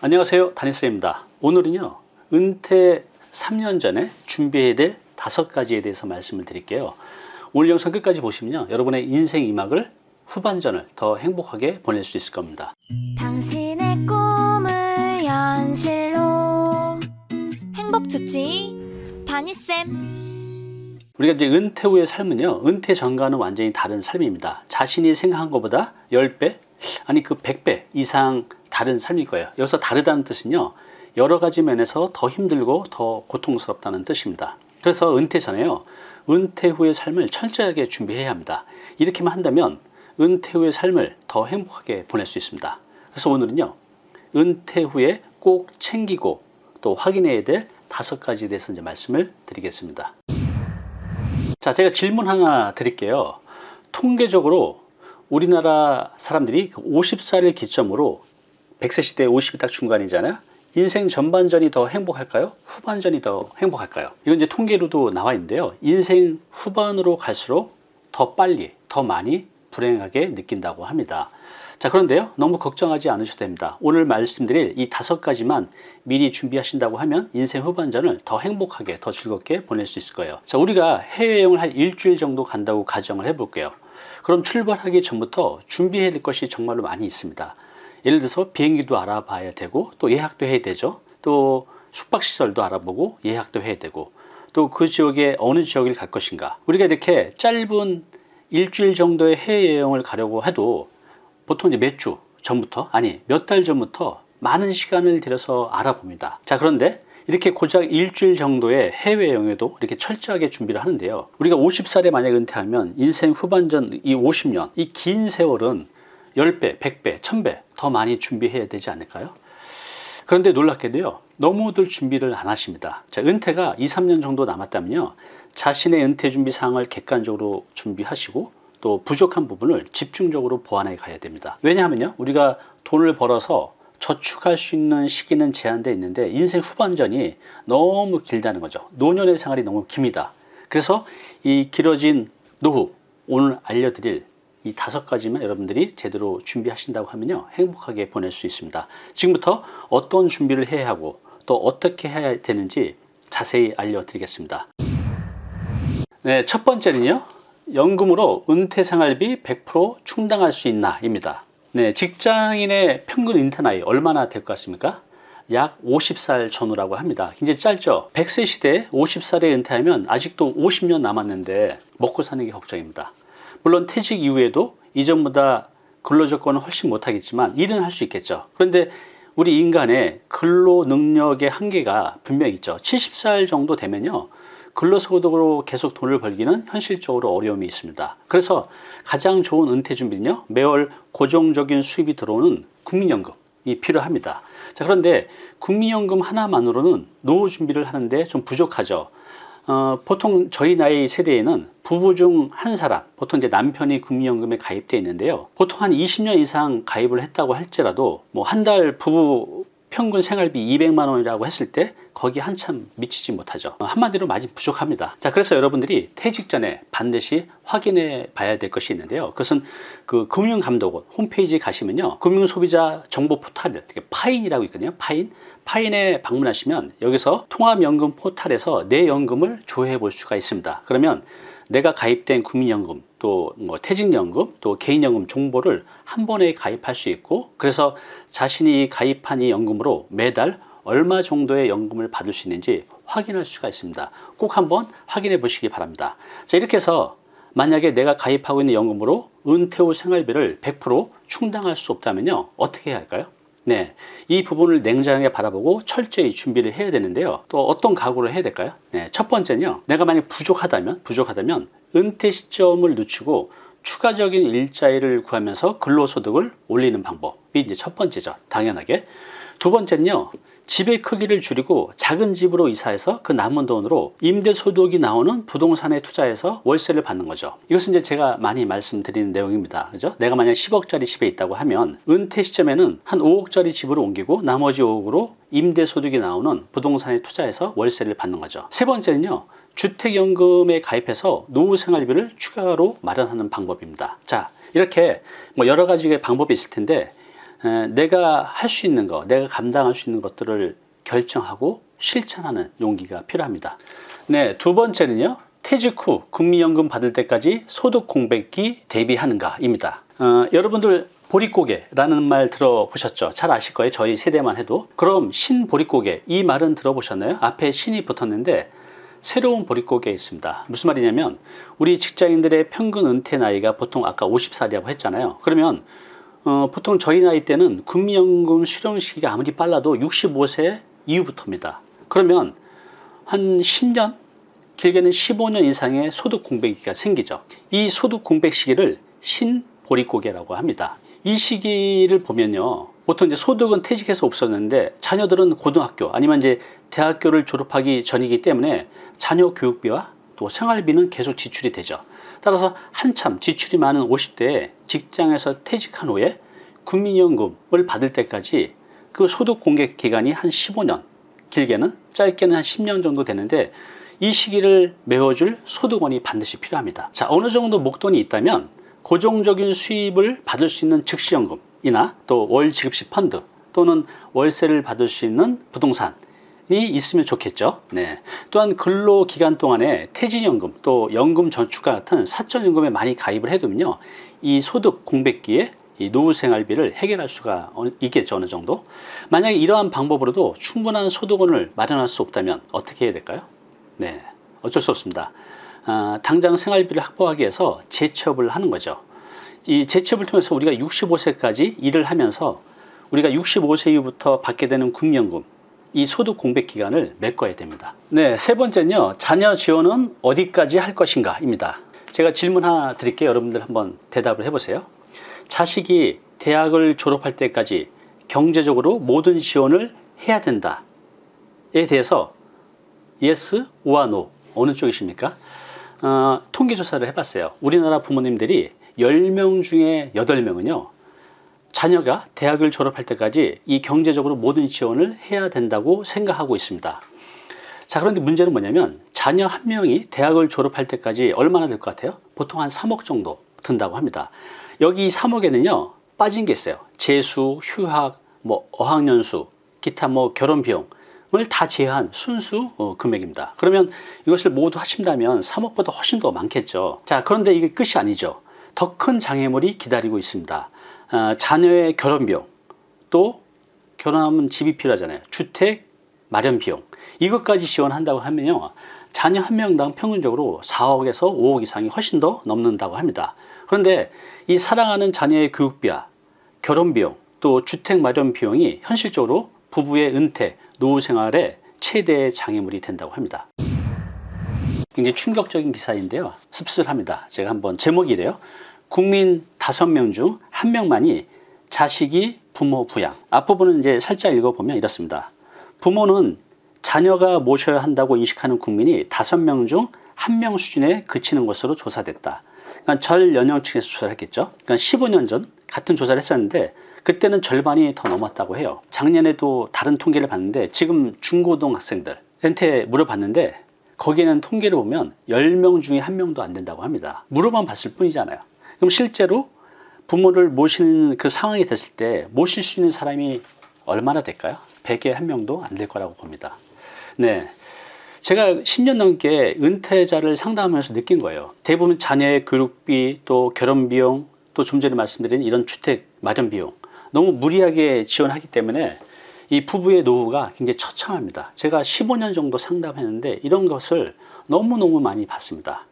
안녕하세요. 다니스입니다. 오늘은요 은퇴 3년 전에 준비해야 될 다섯 가지에 대해서 말씀을 드릴게요. 오늘 영상 끝까지 보시면요 여러분의 인생 이막을 후반전을 더 행복하게 보낼 수 있을 겁니다. 당신의 꿈을 현실로. 행복 주치 다니쌤. 우리가 이제 은퇴 후의 삶은요 은퇴 전과는 완전히 다른 삶입니다. 자신이 생각한 것보다 10배 아니 그 100배 이상 다른 삶일 거예요. 여기서 다르다는 뜻은요 여러 가지 면에서 더 힘들고 더 고통스럽다는 뜻입니다. 그래서 은퇴 전에요. 은퇴 후의 삶을 철저하게 준비해야 합니다. 이렇게만 한다면 은퇴 후의 삶을 더 행복하게 보낼 수 있습니다. 그래서 오늘은요 은퇴 후에 꼭 챙기고 또 확인해야 될 다섯 가지에 대해서 이제 말씀을 드리겠습니다. 자 제가 질문 하나 드릴게요. 통계적으로 우리나라 사람들이 50살을 기점으로 100세 시대 50이 딱 중간이잖아요. 인생 전반전이 더 행복할까요? 후반전이 더 행복할까요? 이건 이제 통계로도 나와 있는데요. 인생 후반으로 갈수록 더 빨리 더 많이 불행하게 느낀다고 합니다. 자 그런데요 너무 걱정하지 않으셔도 됩니다. 오늘 말씀드릴 이 다섯 가지만 미리 준비하신다고 하면 인생 후반전을 더 행복하게 더 즐겁게 보낼 수 있을 거예요. 자 우리가 해외여행을 한 일주일 정도 간다고 가정을 해 볼게요. 그럼 출발하기 전부터 준비해야 될 것이 정말로 많이 있습니다 예를 들어서 비행기도 알아봐야 되고 또 예약도 해야 되죠. 또 숙박시설도 알아보고 예약도 해야 되고 또 그 지역에 어느 지역을 갈 것인가. 우리가 이렇게 짧은 일주일 정도의 해외 여행을 가려고 해도 보통 이제 몇 주 전부터 아니 몇 달 전부터 많은 시간을 들여서 알아봅니다. 자 그런데 이렇게 고작 일주일 정도의 해외 여행에도 이렇게 철저하게 준비를 하는데요. 우리가 50살에 만약 은퇴하면 인생 후반전 이 50년 이 긴 세월은 10배, 100배, 1000배 더 많이 준비해야 되지 않을까요? 그런데 놀랍게도요 너무들 준비를 안 하십니다. 자, 은퇴가 2, 3년 정도 남았다면요 자신의 은퇴 준비 사항을 객관적으로 준비하시고 또 부족한 부분을 집중적으로 보완해 가야 됩니다. 왜냐하면요 우리가 돈을 벌어서 저축할 수 있는 시기는 제한되어 있는데 인생 후반전이 너무 길다는 거죠. 노년의 생활이 너무 깁니다. 그래서 이 길어진 노후 오늘 알려드릴 이 다섯 가지만 여러분들이 제대로 준비하신다고 하면요 행복하게 보낼 수 있습니다. 지금부터 어떤 준비를 해야 하고 또 어떻게 해야 되는지 자세히 알려드리겠습니다. 네, 첫 번째는요 연금으로 은퇴생활비 100% 충당할 수 있나 입니다. 네, 직장인의 평균 은퇴 나이 얼마나 될 것 같습니까? 약 50살 전후라고 합니다. 굉장히 짧죠? 100세 시대에 50살에 은퇴하면 아직도 50년 남았는데 먹고 사는 게 걱정입니다 물론 퇴직 이후에도 이전보다 근로조건은 훨씬 못하겠지만 일은 할 수 있겠죠. 그런데 우리 인간의 근로 능력의 한계가 분명히 있죠. 70살 정도 되면요. 근로소득으로 계속 돈을 벌기는 현실적으로 어려움이 있습니다. 그래서 가장 좋은 은퇴 준비는요. 매월 고정적인 수입이 들어오는 국민연금이 필요합니다. 자 그런데 국민연금 하나만으로는 노후 준비를 하는데 좀 부족하죠 어, 보통 저희 나이 세대에는 부부 중 한 사람 보통 이제 남편이 국민연금에 가입되어 있는데요. 보통 한 20년 이상 가입을 했다고 할지라도 뭐 한 달 부부 평균 생활비 200만 원이라고 했을 때 거기 한참 미치지 못하죠. 한마디로 많이 부족합니다. 자 그래서 여러분들이 퇴직 전에 반드시 확인해 봐야 될 것이 있는데요. 그것은 그 금융감독원 홈페이지 가시면요. 금융소비자 정보 포탈 파인이라고 있거든요. 파인. 파인에 방문하시면 여기서 통합연금 포탈에서 내 연금을 조회해 볼 수가 있습니다. 그러면 내가 가입된 국민연금 또 뭐 퇴직연금 또 개인연금 정보를 한 번에 가입할 수 있고 그래서 자신이 가입한 이 연금으로 매달 얼마 정도의 연금을 받을 수 있는지 확인할 수가 있습니다. 꼭 한번 확인해 보시기 바랍니다. 자 이렇게 해서 만약에 내가 가입하고 있는 연금으로 은퇴 후 생활비를 100% 충당할 수 없다면요 어떻게 해야 할까요 네, 이 부분을 냉정하게 바라보고 철저히 준비를 해야 되는데요. 또 어떤 각오를 해야 될까요? 네, 첫 번째는요. 내가 만약 부족하다면, 부족하다면 은퇴 시점을 늦추고 추가적인 일자리를 구하면서 근로소득을 올리는 방법이 이제 첫 번째죠. 당연하게. 두 번째는요. 집의 크기를 줄이고 작은 집으로 이사해서 그 남은 돈으로 임대소득이 나오는 부동산에 투자해서 월세를 받는 거죠. 이것은 이제 제가 많이 말씀드리는 내용입니다. 그죠? 내가 만약 10억짜리 집에 있다고 하면 은퇴 시점에는 한 5억짜리 집으로 옮기고 나머지 5억으로 임대소득이 나오는 부동산에 투자해서 월세를 받는 거죠. 세 번째는요 주택연금에 가입해서 노후생활비를 추가로 마련하는 방법입니다. 자 이렇게 뭐 여러 가지의 방법이 있을 텐데 에, 내가 할 수 있는 거, 내가 감당할 수 있는 것들을 결정하고 실천하는 용기가 필요합니다. 네, 두 번째는요. 퇴직 후 국민연금 받을 때까지 소득 공백기 대비하는가입니다. 어, 여러분들 보릿고개라는 말 들어보셨죠? 잘 아실 거예요. 저희 세대만 해도. 그럼 신보릿고개 이 말은 들어보셨나요? 앞에 신이 붙었는데 새로운 보릿고개 있습니다. 무슨 말이냐면 우리 직장인들의 평균 은퇴 나이가 보통 아까 50살이라고 했잖아요. 그러면 어, 보통 저희 나이 때는 국민연금 수령 시기가 아무리 빨라도 65세 이후부터입니다. 그러면 한 10년 길게는 15년 이상의 소득 공백기가 생기죠. 이 소득 공백 시기를 신보릿고개라고 합니다. 이 시기를 보면요. 보통 이제 소득은 퇴직해서 없었는데 자녀들은 고등학교 아니면 이제 대학교를 졸업하기 전이기 때문에 자녀 교육비와 또 생활비는 계속 지출이 되죠. 따라서 한참 지출이 많은 50대에 직장에서 퇴직한 후에 국민연금을 받을 때까지 그 소득 공개 기간이 한 15년, 길게는 짧게는 한 10년 정도 되는데 이 시기를 메워줄 소득원이 반드시 필요합니다. 자, 어느 정도 목돈이 있다면 고정적인 수입을 받을 수 있는 즉시연금이나 또 월 지급시 펀드 또는 월세를 받을 수 있는 부동산이 있으면 좋겠죠. 네. 또한 근로 기간 동안에 퇴직연금 또 연금 저축과 같은 사적연금에 많이 가입을 해두면요. 이 소득 공백기에 이 노후 생활비를 해결할 수가 어- 있겠죠. 어느 정도. 만약에 이러한 방법으로도 충분한 소득원을 마련할 수 없다면 어떻게 해야 될까요? 네. 어쩔 수 없습니다. 아, 당장 생활비를 확보하기 위해서 재취업을 하는 거죠. 이 재취업을 통해서 우리가 65세까지 일을 하면서 우리가 65세 이후부터 받게 되는 국민연금 이 소득 공백 기간을 메꿔야 됩니다. 네, 세 번째는요. 자녀 지원은 어디까지 할 것인가 입니다. 제가 질문 하나 드릴게요. 여러분들 한번 대답을 해보세요. 자식이 대학을 졸업할 때까지 경제적으로 모든 지원을 해야 된다에 대해서 yes, 오와 no 어느 쪽이십니까? 어, 통계조사를 해봤어요. 우리나라 부모님들이 10명 중에 8명은요. 자녀가 대학을 졸업할 때까지 이 경제적으로 모든 지원을 해야 된다고 생각하고 있습니다. 자, 그런데 문제는 뭐냐면 자녀 한 명이 대학을 졸업할 때까지 얼마나 들것 같아요? 보통 한 3억 정도 든다고 합니다. 여기 3억에는요, 빠진 게 있어요. 재수, 휴학, 뭐 어학연수, 기타 뭐 결혼 비용을 다 제한 순수 어, 금액입니다. 그러면 이것을 모두 하신다면 3억보다 훨씬 더 많겠죠. 자, 그런데 이게 끝이 아니죠. 더 큰 장애물이 기다리고 있습니다. 아, 자녀의 결혼 비용, 또 결혼하면 집이 필요하잖아요. 주택 마련 비용 이것까지 지원한다고 하면요. 자녀 한 명당 평균적으로 4억에서 5억 이상이 훨씬 더 넘는다고 합니다. 그런데 이 사랑하는 자녀의 교육비와 결혼 비용 또 주택 마련 비용이 현실적으로 부부의 은퇴, 노후 생활에 최대의 장애물이 된다고 합니다. 굉장히 충격적인 기사인데요. 씁쓸합니다. 제가 한번 제목이래요. 국민 5명 중 1명만이 자식이 부모 부양. 앞부분은 이제 살짝 읽어보면 이렇습니다. 부모는 자녀가 모셔야 한다고 인식하는 국민이 5명 중 1명 수준에 그치는 것으로 조사됐다. 그러니까 절 연령층에서 조사를 했겠죠. 그러니까 15년 전 같은 조사를 했었는데 그때는 절반이 더 넘었다고 해요. 작년에도 다른 통계를 봤는데 지금 중고등 학생들한테 물어봤는데 거기에는 통계를 보면 10명 중에 1명도 안 된다고 합니다. 물어만 봤을 뿐이잖아요. 그럼 실제로 부모를 모시는 그 상황이 됐을 때 모실 수 있는 사람이 얼마나 될까요? 100에 한 명도 안 될 거라고 봅니다. 네. 제가 10년 넘게 은퇴자를 상담하면서 느낀 거예요. 대부분 자녀의 교육비, 또 결혼 비용, 또 좀 전에 말씀드린 이런 주택 마련 비용 너무 무리하게 지원하기 때문에 이 부부의 노후가 굉장히 처참합니다. 제가 15년 정도 상담했는데 이런 것을 너무너무 많이 봤습니다.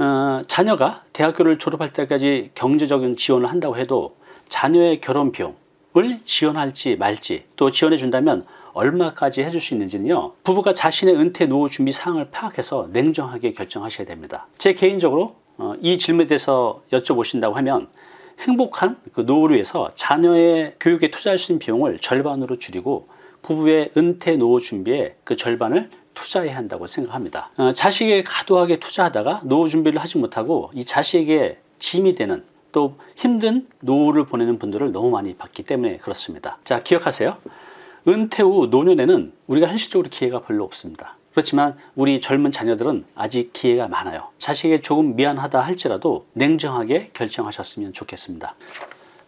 어, 자녀가 대학교를 졸업할 때까지 경제적인 지원을 한다고 해도 자녀의 결혼 비용을 지원할지 말지 또 지원해 준다면 얼마까지 해줄 수 있는지는요 부부가 자신의 은퇴 노후 준비 사항을 파악해서 냉정하게 결정하셔야 됩니다. 제 개인적으로 어, 이 질문에 대해서 여쭤보신다고 하면 행복한 그 노후를 위해서 자녀의 교육에 투자할 수 있는 비용을 절반으로 줄이고 부부의 은퇴 노후 준비에 그 절반을 투자해야 한다고 생각합니다. 어, 자식에게 과도하게 투자하다가 노후 준비를 하지 못하고 이 자식에게 짐이 되는 또 힘든 노후를 보내는 분들을 너무 많이 봤기 때문에 그렇습니다. 자, 기억하세요. 은퇴 후 노년에는 우리가 현실적으로 기회가 별로 없습니다. 그렇지만 우리 젊은 자녀들은 아직 기회가 많아요. 자식에게 조금 미안하다 할지라도 냉정하게 결정하셨으면 좋겠습니다.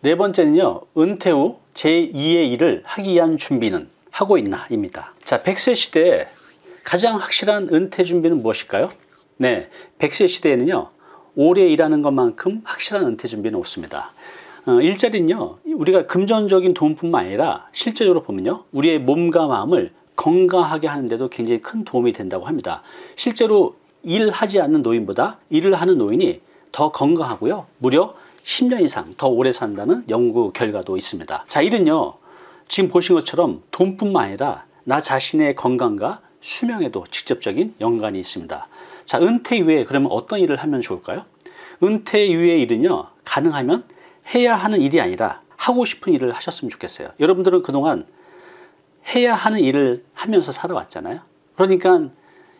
네 번째는요, 은퇴 후 제2의 일을 하기 위한 준비는 하고 있나? 입니다. 자, 100세 시대에 가장 확실한 은퇴 준비는 무엇일까요? 네, 100세 시대에는요, 오래 일하는 것만큼 확실한 은퇴 준비는 없습니다. 어, 일자리는요, 우리가 금전적인 도움뿐만 아니라 실제적으로 보면요, 우리의 몸과 마음을 건강하게 하는데도 굉장히 큰 도움이 된다고 합니다. 실제로 일하지 않는 노인보다 일을 하는 노인이 더 건강하고요, 무려 10년 이상 더 오래 산다는 연구 결과도 있습니다. 자, 일은요, 지금 보신 것처럼 돈뿐만 아니라 나 자신의 건강과 수명에도 직접적인 연관이 있습니다. 자, 은퇴 이후에 그러면 어떤 일을 하면 좋을까요? 은퇴 이후의 일은요, 가능하면 해야 하는 일이 아니라 하고 싶은 일을 하셨으면 좋겠어요. 여러분들은 그동안 해야 하는 일을 하면서 살아왔잖아요. 그러니까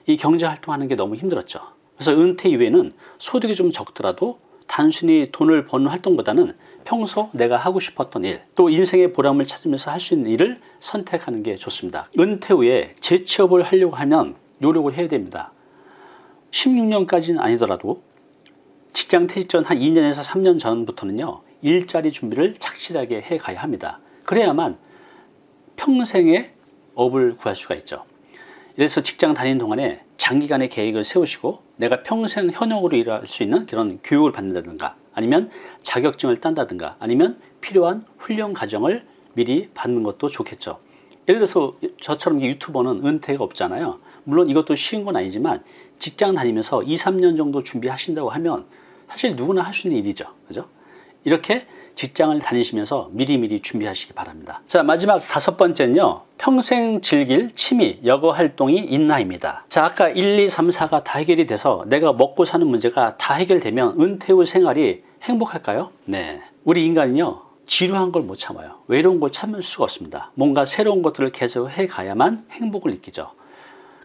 이 경제 활동하는 게 너무 힘들었죠. 그래서 은퇴 이후에는 소득이 좀 적더라도 단순히 돈을 버는 활동보다는 평소 내가 하고 싶었던 일, 또 인생의 보람을 찾으면서 할 수 있는 일을 선택하는 게 좋습니다. 은퇴 후에 재취업을 하려고 하면 노력을 해야 됩니다. 16년까지는 아니더라도 직장 퇴직 전 한 2년에서 3년 전부터는요, 일자리 준비를 착실하게 해 가야 합니다. 그래야만 평생의 업을 구할 수가 있죠. 그래서 직장 다니는 동안에 장기간의 계획을 세우시고 내가 평생 현역으로 일할 수 있는 그런 교육을 받는다든가 아니면 자격증을 딴다든가 아니면 필요한 훈련 과정을 미리 받는 것도 좋겠죠. 예를 들어서 저처럼 유튜버는 은퇴가 없잖아요. 물론 이것도 쉬운 건 아니지만 직장 다니면서 2, 3년 정도 준비하신다고 하면 사실 누구나 할 수 있는 일이죠. 그죠? 이렇게 직장을 다니시면서 미리미리 준비하시기 바랍니다. 자, 마지막 다섯 번째는요. 평생 즐길 취미, 여가 활동이 있나입니다. 자, 아까 1, 2, 3, 4가 다 해결이 돼서 내가 먹고 사는 문제가 다 해결되면 은퇴 후 생활이 행복할까요? 네. 우리 인간은요. 지루한 걸 못 참아요. 외로운 걸 참을 수가 없습니다. 뭔가 새로운 것들을 계속 해 가야만 행복을 느끼죠.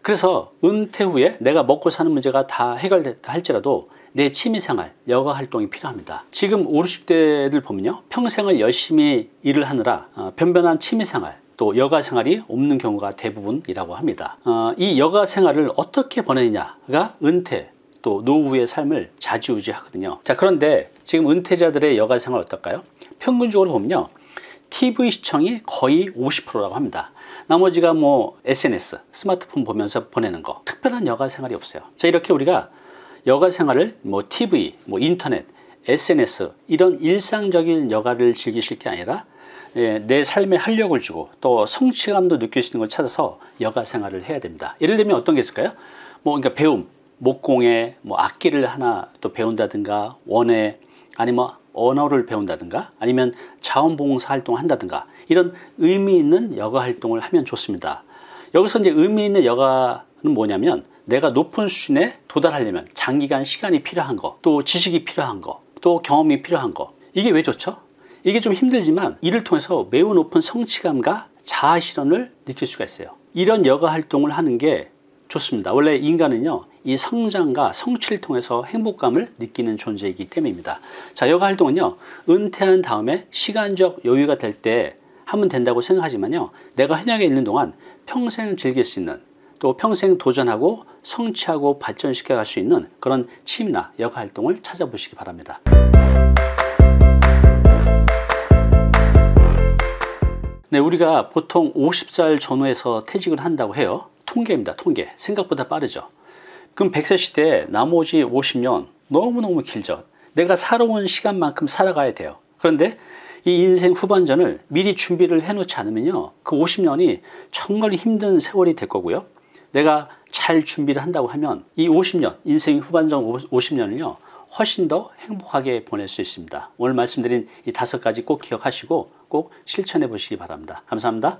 그래서 은퇴 후에 내가 먹고 사는 문제가 다 해결됐다 할지라도 내 취미생활, 여가 활동이 필요합니다. 지금 5, 60대를 보면요. 평생을 열심히 일을 하느라 어, 변변한 취미생활, 또 여가 생활이 없는 경우가 대부분이라고 합니다. 어, 이 여가 생활을 어떻게 보내느냐가 은퇴, 또 노후의 삶을 좌지우지 하거든요. 자, 그런데 지금 은퇴자들의 여가 생활 어떨까요? 평균적으로 보면요. TV 시청이 거의 50%라고 합니다. 나머지가 뭐 SNS, 스마트폰 보면서 보내는 거. 특별한 여가 생활이 없어요. 자, 이렇게 우리가 여가 생활을 뭐 TV, 뭐 인터넷, SNS 이런 일상적인 여가를 즐기실 게 아니라 예, 내 삶에 활력을 주고 또 성취감도 느낄 수 있는 걸 찾아서 여가 생활을 해야 됩니다. 예를 들면 어떤 게 있을까요? 뭐 그러니까 배움, 목공에 뭐 악기를 하나 또 배운다든가 원에 아니면 언어를 배운다든가 아니면 자원봉사 활동을 한다든가 이런 의미 있는 여가 활동을 하면 좋습니다. 여기서 이제 의미 있는 여가는 뭐냐면 내가 높은 수준에 도달하려면 장기간 시간이 필요한 거, 또 지식이 필요한 거, 또 경험이 필요한 거. 이게 왜 좋죠? 이게 좀 힘들지만 이를 통해서 매우 높은 성취감과 자아 실현을 느낄 수가 있어요. 이런 여가 활동을 하는 게 좋습니다. 원래 인간은요, 이 성장과 성취를 통해서 행복감을 느끼는 존재이기 때문입니다. 자, 여가 활동은요, 은퇴한 다음에 시간적 여유가 될 때 하면 된다고 생각하지만요, 내가 현역에 있는 동안 평생 즐길 수 있는 또 평생 도전하고 성취하고 발전시켜 갈 수 있는 그런 취미나 여가 활동을 찾아보시기 바랍니다. 네, 우리가 보통 50살 전후에서 퇴직을 한다고 해요. 통계입니다. 통계. 생각보다 빠르죠. 그럼 100세 시대에 나머지 50년 너무너무 길죠. 내가 살아온 시간만큼 살아가야 돼요. 그런데 이 인생 후반전을 미리 준비를 해놓지 않으면요. 그 50년이 정말 힘든 세월이 될 거고요. 내가 잘 준비를 한다고 하면 이 50년, 인생 후반전 50년을요. 훨씬 더 행복하게 보낼 수 있습니다. 오늘 말씀드린 이 다섯 가지 꼭 기억하시고 꼭 실천해 보시기 바랍니다. 감사합니다.